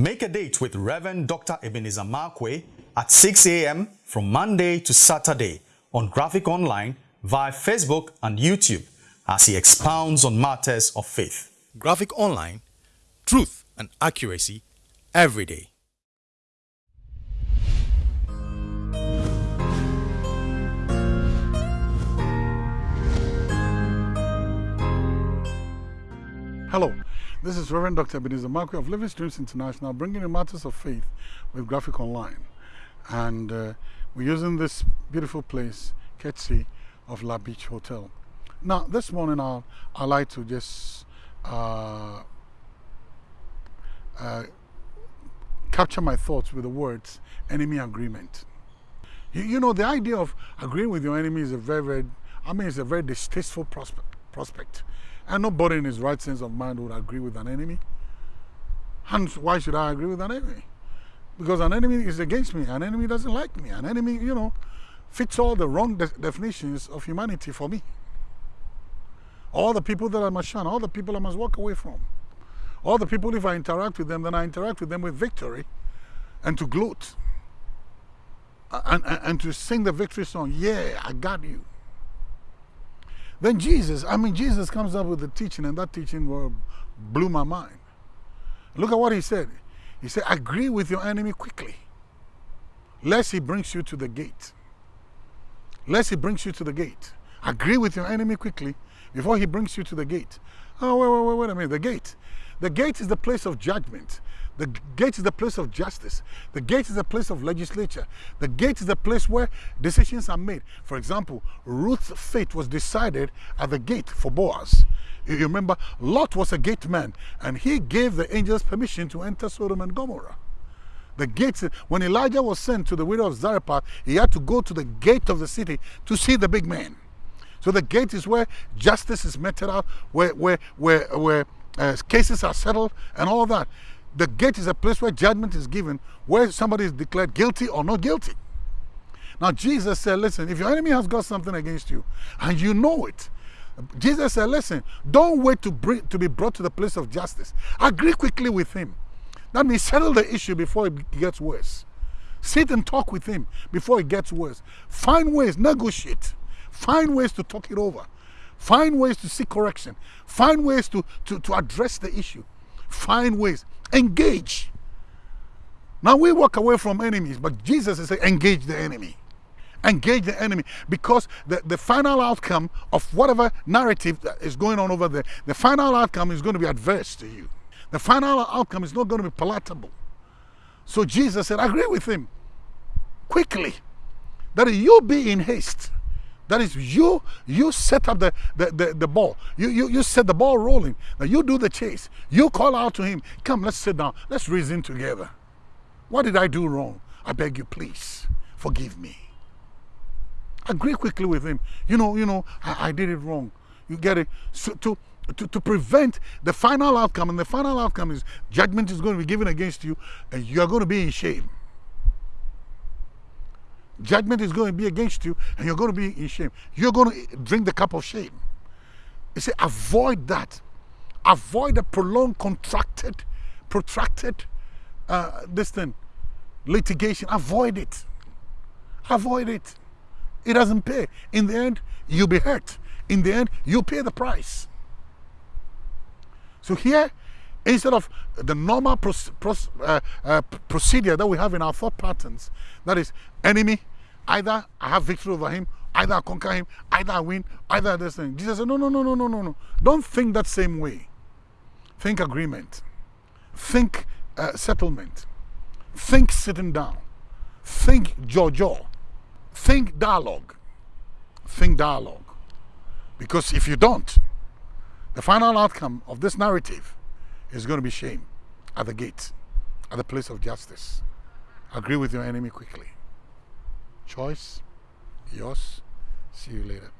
Make a date with Reverend Dr. Ebenezer Markwei at 6 a.m. from Monday to Saturday on Graphic Online via Facebook and YouTube as he expounds on matters of faith. Graphic Online, truth and accuracy every day. Hello, this is Reverend Dr. Ebenezer Markwei of Living Streams International bringing you matters of faith with Graphic Online. And uh, we're using this beautiful place, Ketsi, of La Beach Hotel. Now, this morning I'll, i like to just uh, uh, capture my thoughts with the words enemy agreement. You, you, know, the idea of agreeing with your enemy is a very, very, I mean, it's a very distasteful prospect. Prospect. And nobody in his right sense of mind would agree with an enemy. And why should I agree with an enemy? Because an enemy is against me. An enemy doesn't like me. An enemy, you know, fits all the wrong de definitions of humanity for me. All the people that I must shun, all the people I must walk away from. All the people, if I interact with them, then I interact with them with victory and to gloat. And, and, and to sing the victory song, yeah, I got you. Then Jesus, I mean, Jesus comes up with the teaching, and that teaching blew my mind. Look at what he said. He said, Agree with your enemy quickly, lest he brings you to the gate. Lest he brings you to the gate. Agree with your enemy quickly before he brings you to the gate. Oh, wait, wait, wait, wait a minute. The gate. The gate is the place of judgment. The gate is the place of justice. The gate is the place of legislature. The gate is the place where decisions are made. For example, Ruth's fate was decided at the gate for Boaz. You remember, Lot was a gate man, and he gave the angels permission to enter Sodom and Gomorrah. The gates, when Elijah was sent to the widow of Zarephath, he had to go to the gate of the city to see the big man. So the gate is where justice is meted out, where, where, where, where uh, cases are settled, and all that. The gate is a place where judgment is given, where somebody is declared guilty or not guilty. Now, Jesus said, listen, if your enemy has got something against you, and you know it, Jesus said, listen, don't wait to, bring, to be brought to the place of justice. Agree quickly with him. That means settle the issue before it gets worse. Sit and talk with him before it gets worse. Find ways, negotiate. Find ways to talk it over. Find ways to seek correction. Find ways to, to, to address the issue. Find ways. Engage. Now we walk away from enemies, but Jesus is saying engage the enemy. Engage the enemy because the, the final outcome of whatever narrative that is going on over there, the final outcome is going to be adverse to you. The final outcome is not going to be palatable. So Jesus said, agree with him quickly that you be in haste that is you, you set up the, the, the, the, ball. You, you, you set the ball rolling. Now you do the chase. You call out to him, come, let's sit down. Let's reason together. What did I do wrong? I beg you, please, forgive me. Agree quickly with him. You know, you know, I, I did it wrong. You get it? So to, to, to prevent the final outcome, and the final outcome is judgment is going to be given against you, and you are going to be in shame judgment is going to be against you and you're going to be in shame. You're going to drink the cup of shame. You say, avoid that. Avoid the prolonged, contracted, protracted, uh, this thing, litigation. Avoid it. Avoid it. It doesn't pay. In the end, you'll be hurt. In the end, you'll pay the price. So here, instead of the normal uh, uh, procedure that we have in our thought patterns, that is enemy, either I have victory over him, either I conquer him, either I win, either this thing. Jesus said, no, no, no, no, no, no, no. Don't think that same way. Think agreement. Think uh, settlement. Think sitting down. Think jaw Think dialogue. Think dialogue. Because if you don't, the final outcome of this narrative is going to be shame at the gate, at the place of justice. Agree with your enemy quickly. Choice yours. See you later